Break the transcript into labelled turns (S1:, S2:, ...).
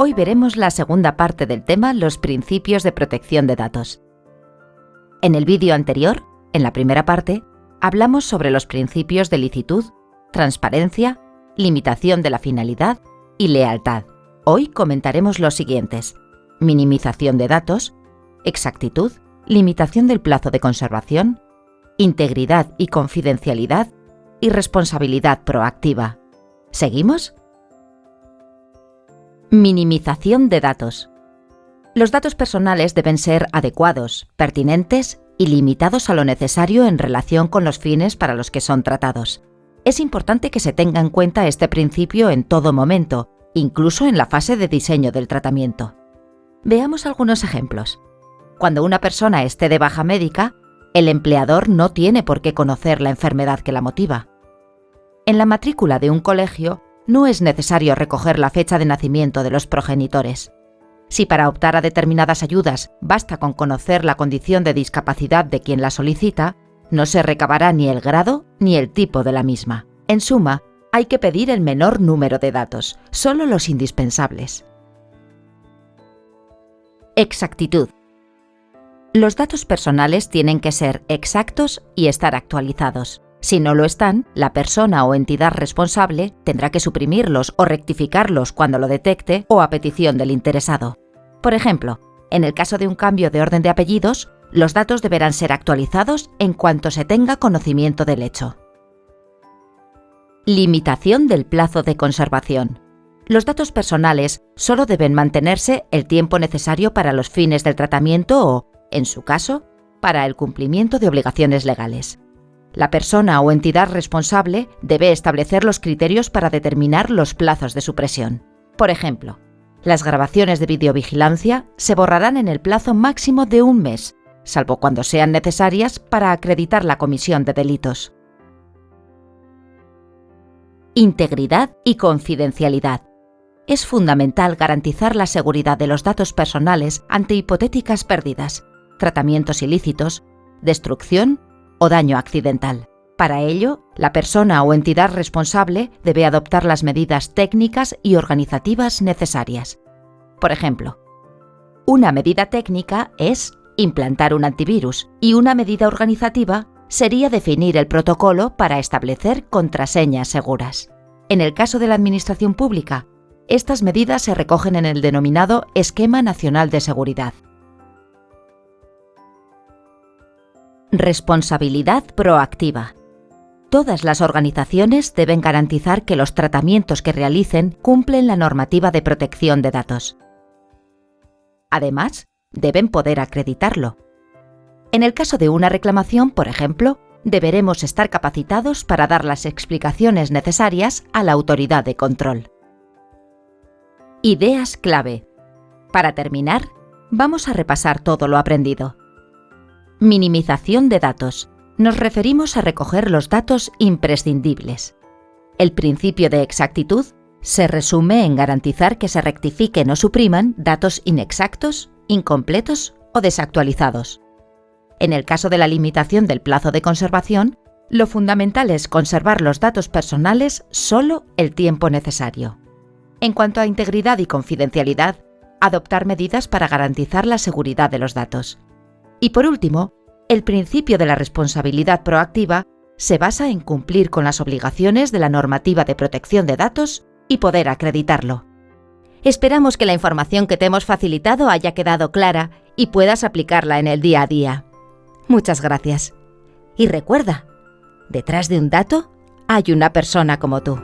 S1: Hoy veremos la segunda parte del tema Los principios de protección de datos. En el vídeo anterior, en la primera parte, hablamos sobre los principios de licitud, transparencia, limitación de la finalidad y lealtad. Hoy comentaremos los siguientes. Minimización de datos, exactitud, limitación del plazo de conservación, integridad y confidencialidad y responsabilidad proactiva. ¿Seguimos? Minimización de datos. Los datos personales deben ser adecuados, pertinentes y limitados a lo necesario en relación con los fines para los que son tratados. Es importante que se tenga en cuenta este principio en todo momento, incluso en la fase de diseño del tratamiento. Veamos algunos ejemplos. Cuando una persona esté de baja médica, el empleador no tiene por qué conocer la enfermedad que la motiva. En la matrícula de un colegio no es necesario recoger la fecha de nacimiento de los progenitores. Si para optar a determinadas ayudas basta con conocer la condición de discapacidad de quien la solicita, no se recabará ni el grado ni el tipo de la misma. En suma, hay que pedir el menor número de datos, solo los indispensables. Exactitud. Los datos personales tienen que ser exactos y estar actualizados. Si no lo están, la persona o entidad responsable tendrá que suprimirlos o rectificarlos cuando lo detecte o a petición del interesado. Por ejemplo, en el caso de un cambio de orden de apellidos, los datos deberán ser actualizados en cuanto se tenga conocimiento del hecho. Limitación del plazo de conservación. Los datos personales solo deben mantenerse el tiempo necesario para los fines del tratamiento o, en su caso, para el cumplimiento de obligaciones legales. La persona o entidad responsable debe establecer los criterios para determinar los plazos de supresión. Por ejemplo, las grabaciones de videovigilancia se borrarán en el plazo máximo de un mes, salvo cuando sean necesarias para acreditar la comisión de delitos. Integridad y confidencialidad. Es fundamental garantizar la seguridad de los datos personales ante hipotéticas pérdidas, tratamientos ilícitos, destrucción o daño accidental. Para ello, la persona o entidad responsable debe adoptar las medidas técnicas y organizativas necesarias. Por ejemplo, una medida técnica es implantar un antivirus y una medida organizativa sería definir el protocolo para establecer contraseñas seguras. En el caso de la Administración Pública, estas medidas se recogen en el denominado Esquema Nacional de Seguridad. Responsabilidad proactiva. Todas las organizaciones deben garantizar que los tratamientos que realicen cumplen la normativa de protección de datos. Además, deben poder acreditarlo. En el caso de una reclamación, por ejemplo, deberemos estar capacitados para dar las explicaciones necesarias a la autoridad de control. Ideas clave. Para terminar, vamos a repasar todo lo aprendido. Minimización de datos. Nos referimos a recoger los datos imprescindibles. El principio de exactitud se resume en garantizar que se rectifiquen o supriman datos inexactos, incompletos o desactualizados. En el caso de la limitación del plazo de conservación, lo fundamental es conservar los datos personales solo el tiempo necesario. En cuanto a integridad y confidencialidad, adoptar medidas para garantizar la seguridad de los datos. Y por último, el principio de la responsabilidad proactiva se basa en cumplir con las obligaciones de la normativa de protección de datos y poder acreditarlo. Esperamos que la información que te hemos facilitado haya quedado clara y puedas aplicarla en el día a día. Muchas gracias. Y recuerda, detrás de un dato hay una persona como tú.